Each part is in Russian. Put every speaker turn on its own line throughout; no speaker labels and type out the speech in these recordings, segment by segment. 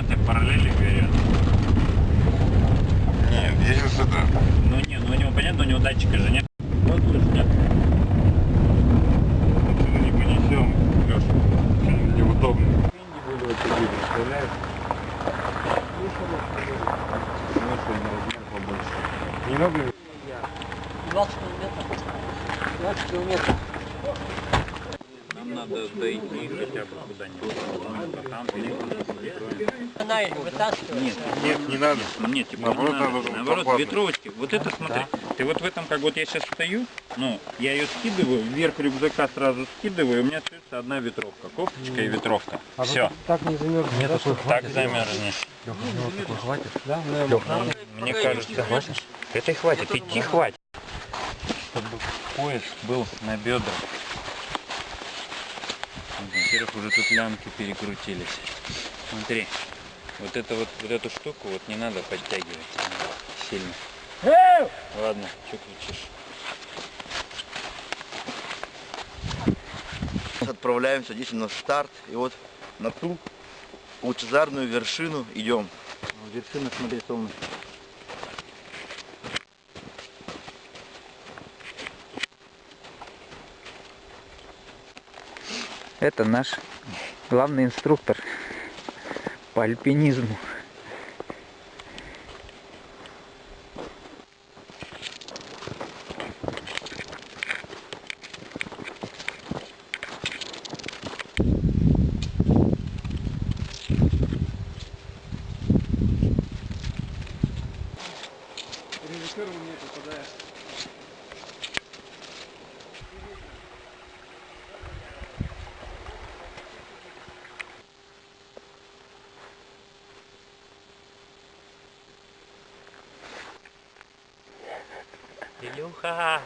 карты параллели берет.
Нет, здесь это...
Ну не, ну у него понятно, у него датчика же нет. Вот слышь, нет.
не понесем, Леша. Неудобно. Не надо
20 километров. 20 километров.
Нам надо дойти хотя бы куда-нибудь. А там
их вытаскивает.
Нет,
Нет, не надо.
Нет, типа,
Наоборот,
не надо.
надо
Наоборот, ветровочки. Вот это смотри. Ты вот в этом, как вот я сейчас стою, ну, я ее скидываю, вверх рюкзака сразу скидываю, и у меня остается одна ветровка. Кофточка и ветровка. Все.
Так не замерзнет. Нет, такой
Так замерзнешь.
Да?
Мне кажется, это и хватит, идти хватит. Чтобы пояс был на бедрах. Во-первых, уже тут лямки перекрутились. Смотри, вот это вот, вот эту штуку вот не надо подтягивать сильно. Ладно, что кричишь?
Отправляемся действительно в старт. И вот на ту лучезарную вершину идем. Вершина, смотри, солнышко.
Это наш главный инструктор по альпинизму.
Илюха!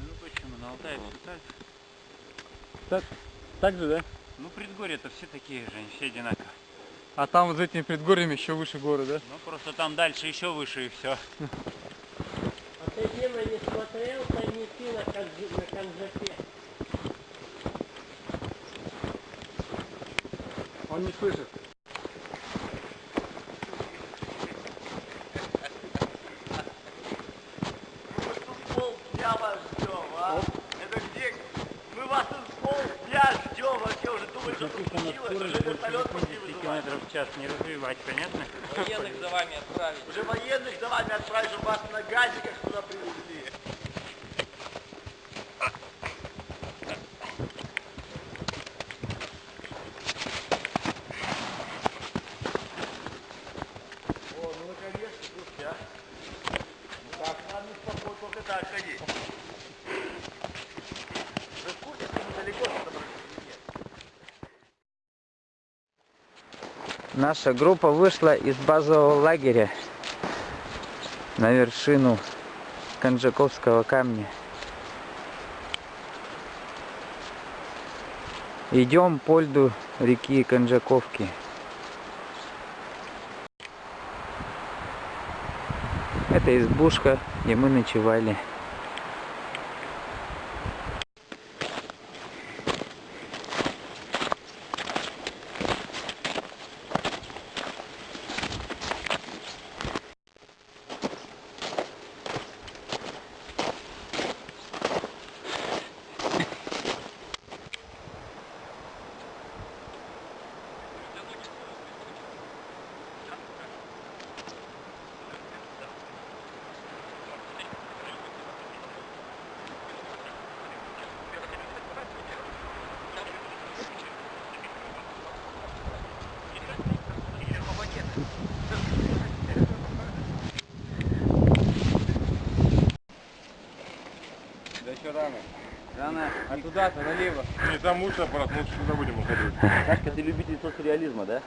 Ну почему, на Алтае все так?
Так, так же, да?
Ну предгорья-то все такие же, все одинаковые.
А там вот за этими предгорьями еще выше горы, да?
Ну просто там дальше еще выше и все.
А ты, Дима, не смотрел тайники на, Канджи- на Канжапе?
Он не слышит.
пол дня вас ждем, а? Это где? Мы вас тут пол дня ждем, вообще уже думали, что
Только на
случилось,
скорость
уже
больше
вертолет
80
пошли вызывать.
километров в час не развивать, понятно?
Военных за вами отправить.
Уже военных за вами отправить, чтобы вас на газиках туда привезли. О, ну наконец-то, слушайте, а. Ну так, надо спокойно, только так ходи. Вы в курсе, что недалеко собрались или нет?
Наша группа вышла из базового лагеря на вершину Конжаковского камня. Идем по льду реки Конжаковки. Это избушка, где мы ночевали.
А туда-то, налево.
Не, там лучше аппарат, мы лучше сюда будем уходить.
Сашка, ты любитель соцреализма, да?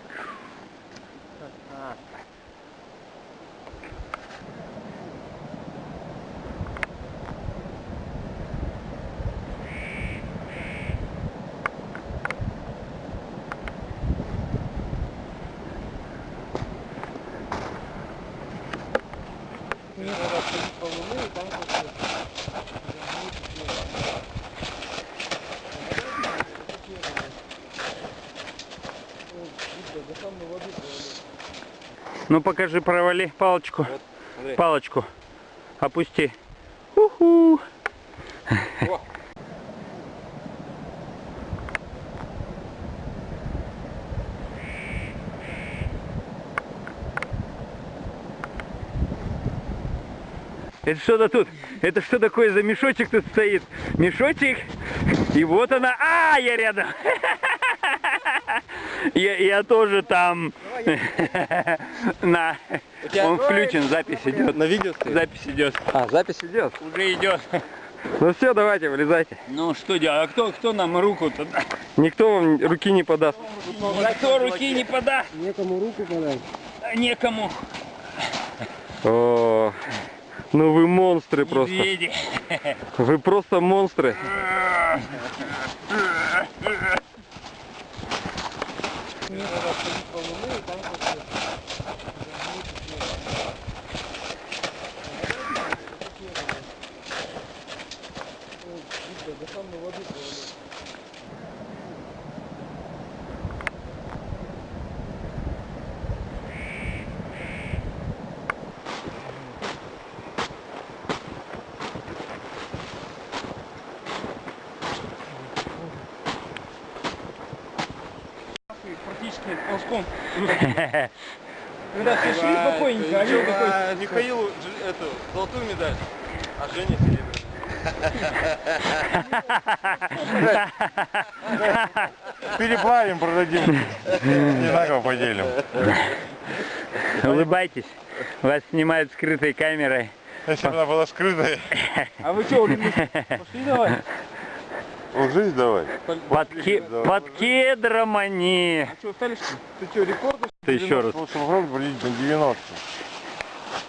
Ну покажи, провали палочку. Палочку. Опусти. Уху. Это что-то тут, это что такое за мешочек тут стоит? Мешочек? И вот она. А, я рядом. Я, я тоже там. На. Он включен, запись идет.
На видео стоит?
Запись идет.
А, запись идет?
Уже идет.
Ну все, давайте, вылезайте.
Ну что делать? А кто, кто нам руку-то?
Никто вам руки не подаст.
Никто руки не подаст.
Некому руку подать.
Некому.
О, ну вы монстры просто.
Медведи.
Вы просто монстры нет.
Практически ползком. Когда все шли спокойненько, а Лёва такой...
Михаилу эту золотую медаль, а Женя серебряную. Переплавим, продадим. Не на кого поделим.
Улыбайтесь. Вас снимают скрытой камерой.
Если бы она была скрытая.
А вы что, пошли давай?
Ложись давай.
Под, ке- под кедром они.
Что, остались? Ты что, рекорды?
Ты еще раз.
Приблизительно 90.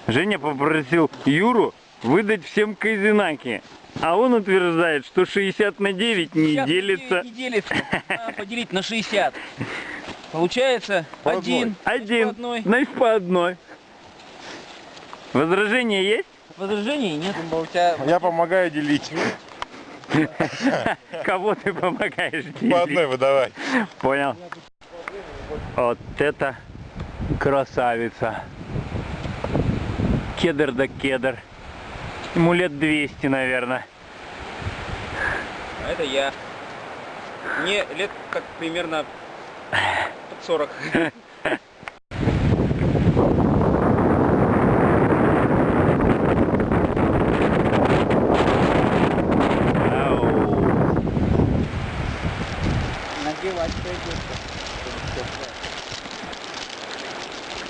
Женя попросил Юру выдать всем казинаки. А он утверждает, что 60 на 9 не
60
делится.
Не делится. Надо поделить на 60. Получается
По
один.
Один.
По одной.
Значит, по одной. Возражения есть?
Возражений нет.
Я помогаю делить.
Кого ты помогаешь
По одной выдавай.
Понял. Вот это красавица. Кедр да кедр. Ему лет 200, наверное.
А это я. Мне лет так примерно под 40.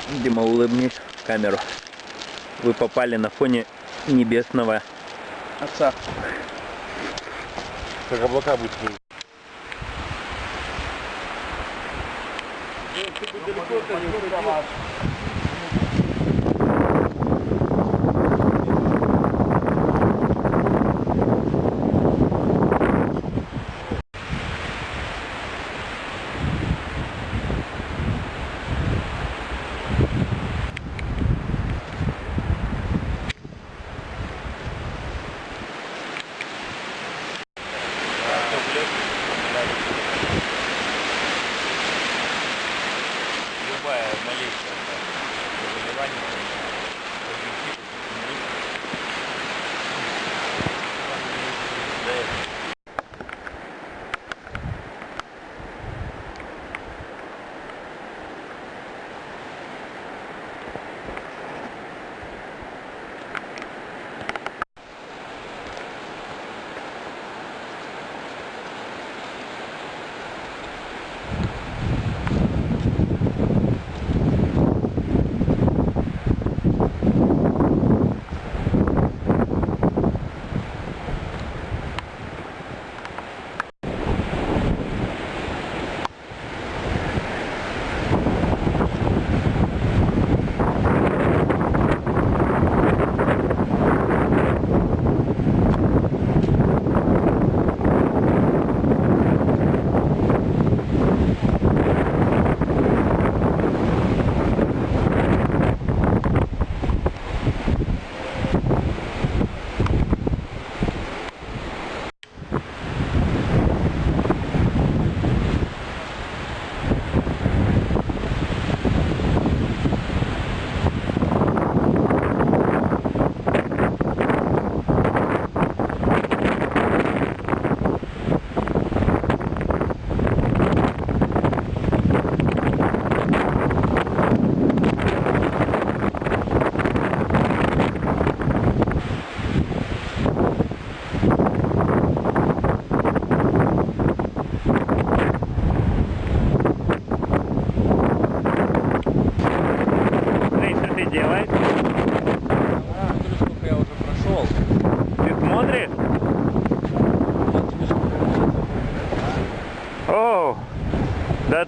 Дима, улыбнись в камеру. Вы попали на фоне небесного отца.
Как облака будет.
Любая малейшая.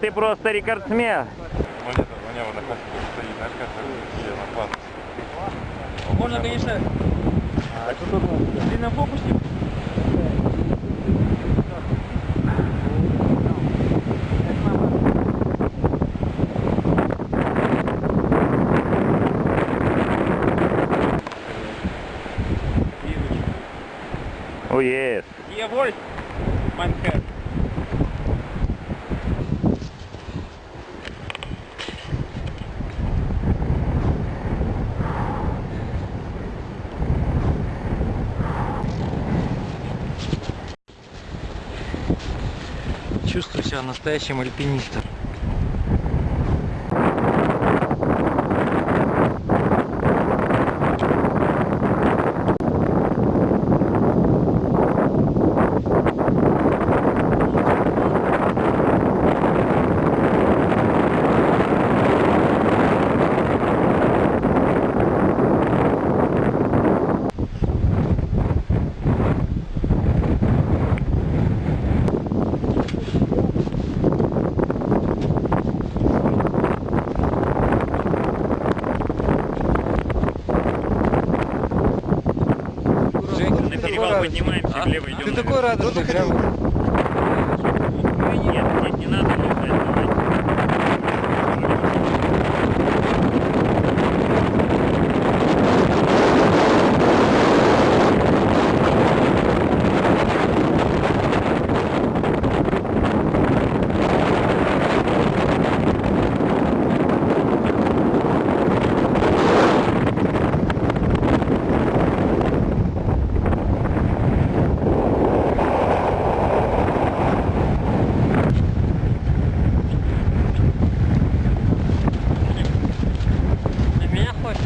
Ты просто рекордсмен.
Монета, у меня вот на кассе стоит, знаешь, как на класс.
Можно, конечно, в длинном фокусе.
О, ес.
Еволь, Манхэт.
Чувствую себя настоящим альпинистом.
На перевал поднимаемся, влево идем.
Ты такой радостный, прям.
Нет, не надо лежать, давайте.
На меня хочешь?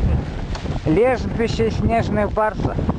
Лежбище снежных барсов.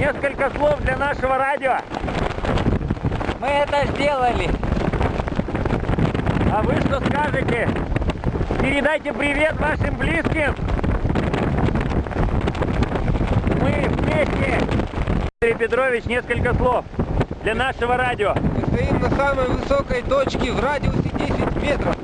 Несколько слов для нашего радио.
Мы
это
сделали.
А вы что скажете? Передайте привет вашим близким. Мы вместе. Дмитрий Петрович, несколько слов для нашего радио.
Мы стоим на самой высокой точке в радиусе 10 метров.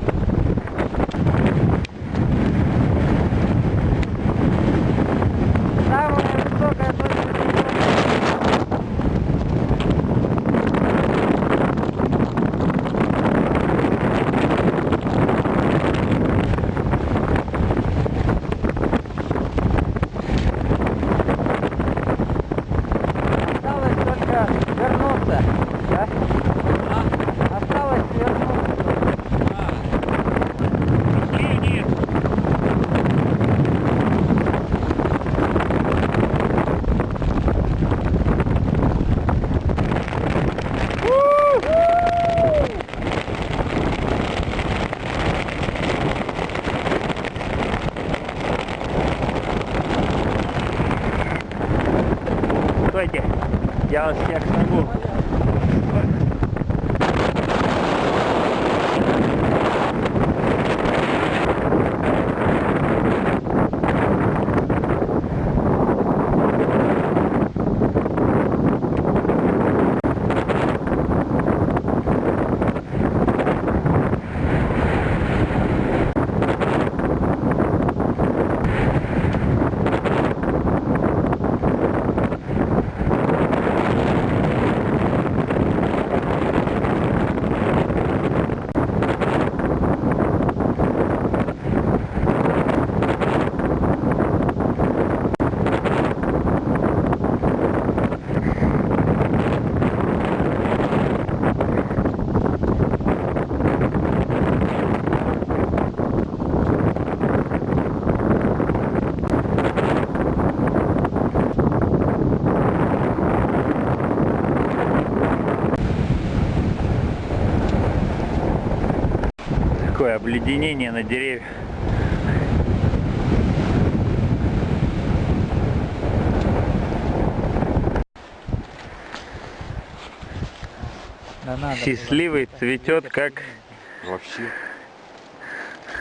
Обледенение на деревьях.
Да надо.
Счастливый цветет как
Вообще.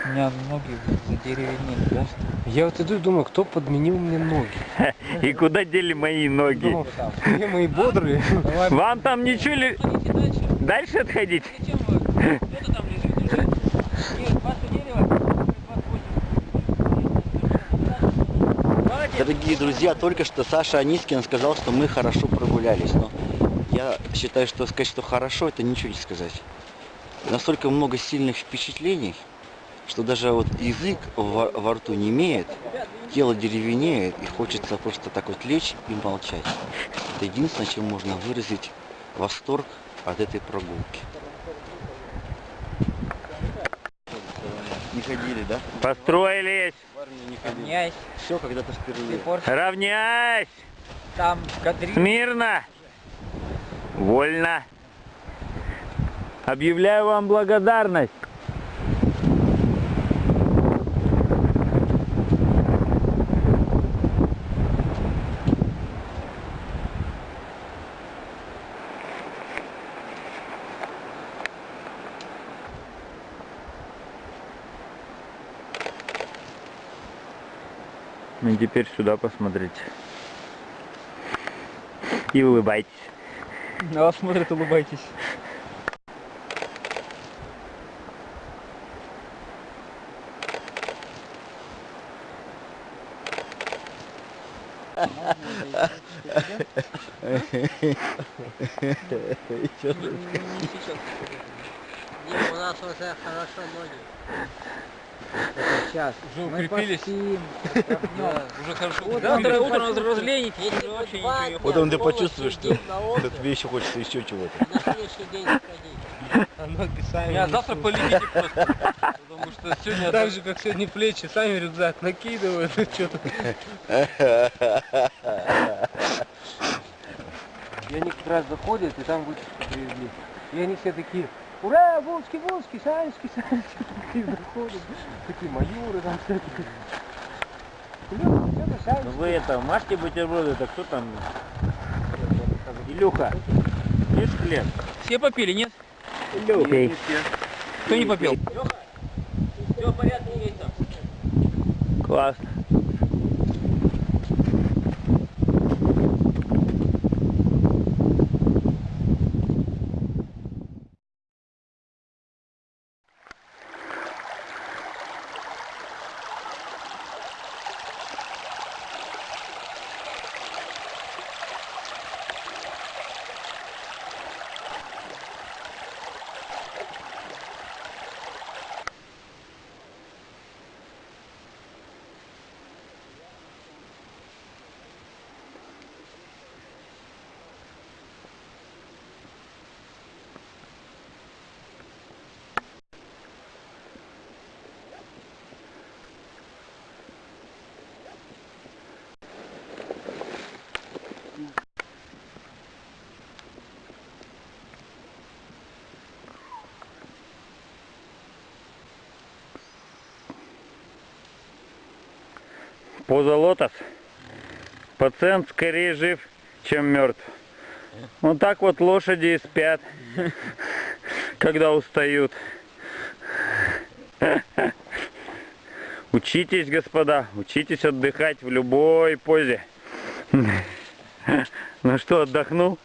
У меня ноги задеревенели, да?
Я вот иду и думаю, кто подменил мне ноги.
и куда дели мои ноги?
Где мои бодрые.
Вам там ничего ли...
Дальше.
Дальше отходить?
Зачем вы? Кто-то там лежит уже. Нет, вас дерево. Молодец.
Дорогие друзья, только что Саша Анискин сказал, что мы хорошо прогулялись. Но я считаю, что сказать, что хорошо, это ничего не сказать. Настолько много сильных впечатлений, что даже вот язык во, во рту не имеет, тело деревенеет, и хочется просто так вот лечь и молчать. Это единственное, чем можно выразить восторг от этой прогулки. Не ходили, да?
Построились!
В армию не ходили.
Равняйсь.
Все когда-то впервые.
Равняйсь!
там кадри.
Смирно! Вольно! Объявляю вам благодарность! И теперь сюда посмотрите. И улыбайтесь.
На вас смотрят, улыбайтесь.
Не, у нас уже хорошо ноги.
Сейчас.
Уже
Мы
укрепились.
поспим,
Уже хорошо.
Вот
Завтра утром
почувствовал.
разленитесь.
Если
вообще ничего не
Вот он ты
полностью
почувствуешь, что тебе еще хочется еще чего-то.
На следующий день сходить.
Ноги сами.
Меня завтра полетите просто. Потому что сегодня...
Так же, как сегодня плечи, сами рюкзак накидывают. Что-то. И они как раз заходят, и там вытяжку привезли. И они все такие, ура, волчки, волчки, санечки, санечки. Такие заходят, такие майоры там всякие. Илюха?
Ну вы это, мажьте бутерброды, это кто там? Илюха, ешь хлеб.
Все попили, нет?
Илюха.
Кто не попил? Все в порядке, есть там.
Классно. Поза лотос. Пациент скорее жив, чем мертв. Вот так вот лошади и спят, когда устают. Учитесь, господа, учитесь отдыхать в любой позе. Ну что, отдохнул?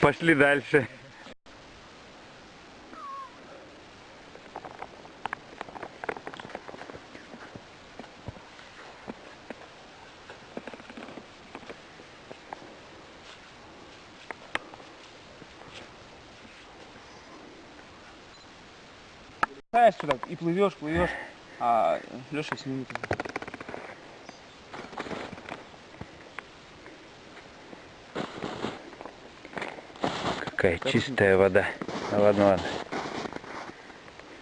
Пошли дальше.
Знаешь, сюда и плывешь, плывешь, а Леша снимет.
Какая чистая вода. Ну, ладно, ладно.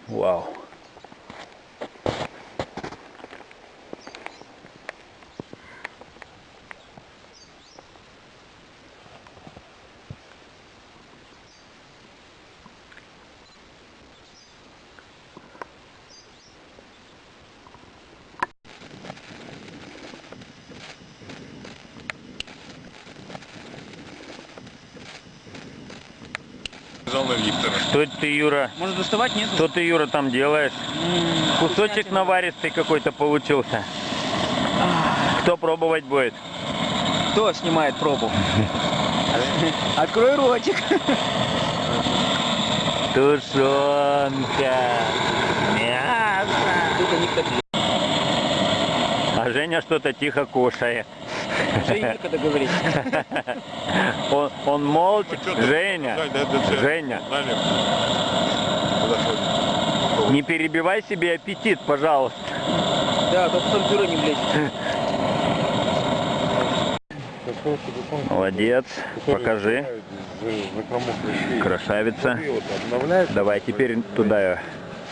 Вау.
Жанна Виктора.
Что это ты, Юра?
Может доставать? Нет?
Что ты, Юра, там делаешь? Кусочек наваристый какой-то получился. Кто пробовать будет?
Кто снимает пробу? Открой ротик.
Тушенка. Мясо. А Женя что-то тихо кушает.
Уже некогда говорить.
Он, он
ты?
Женя. Женя, не перебивай себе аппетит, пожалуйста.
Да, то потом пюре не влезет.
Молодец, покажи. Красавица. Давай теперь туда.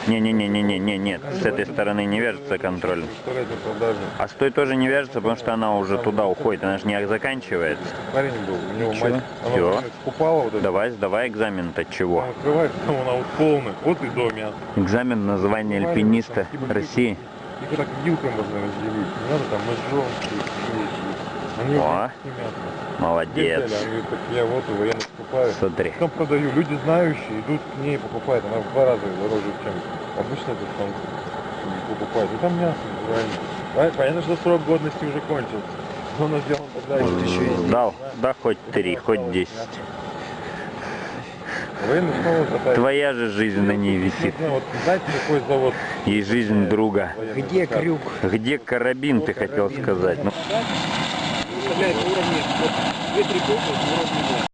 Не-не-не-не-не, нет, с этой стороны не вяжется контроль. А с той тоже не вяжется, потому что она уже туда уходит, она же не заканчивается.
Парень был, у него
Чё?
мать, она вот купала вот это.
Давай, сдавай экзамен-то чего?
Там открываешь, там она вот полная, вот и до мяса.
Экзамен на звание альпиниста России.
Их так вилкой можно разделить, не надо там ножом. Они
О. Молодец.
Я вот его, я скупаю.
Смотри.
Потом продаю, люди знающие идут к ней покупают, она в два раза дороже, чем обычно тут там покупают. И там мясо. Пон- Понятно, что срок годности уже кончился. Но она сделана тогда еще
Дал, да хоть три, хоть десять. Твоя же жизнь на ней висит.
Вот знаете, какой завод?
И жизнь друга.
Где крюк?
Где карабин, ты хотел сказать? Ну,
уровни, вот две-три буквы уровня